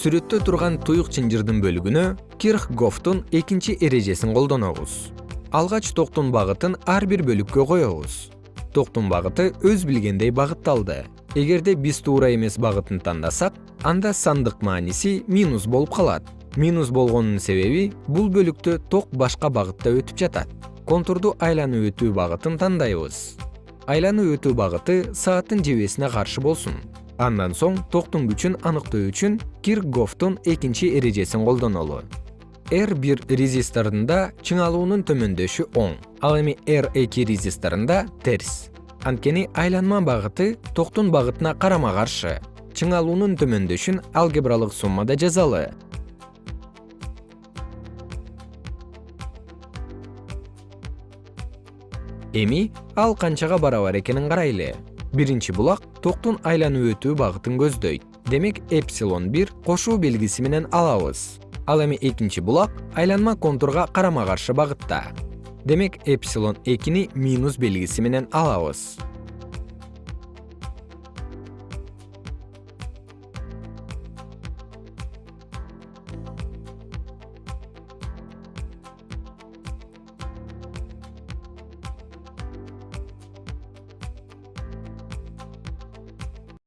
сүрөттө турган туюк чынжырдын бөлүгүнө кирхгофтун экинчи эрежесин колдонобуз. Алгач токтун багытын ар бир бөлүккө коебуз. Токтун багыты өз билгендей багытталды. Эгерде биз туура эмес багытын тандасак анда сандык мааниси минус болуп калат. Минус болгонунун себеби бул бөлүктө ток башка багытта өтүп жатат. Контурду айланып өтүү багытын тандайбыз. Айланып өтүү багыты сааттын жебесине каршы болсун андан соң токтун күчүн аныктоо үчүн киркгофтун экинчи эрежесин колдонолу р бир резисторунда чыңалуунун төмөндөшү оң ал эми р эки резисторунда терс. Анткени айланма багыты токтун багытына карама каршы чыңалуунун төмөндөшүн алгебралык суммада жазалы. Эми ал канчага барабар экенин карайлы биринчи булак токтун айланып өтүү багытын көздөйт. Демек эпсилон бир кошуу белгиси менен алабыз. Ал эми экинчи булак айланма контурга карама каршы багытта. Демек эпсилон экини минус белгиси менен алабыз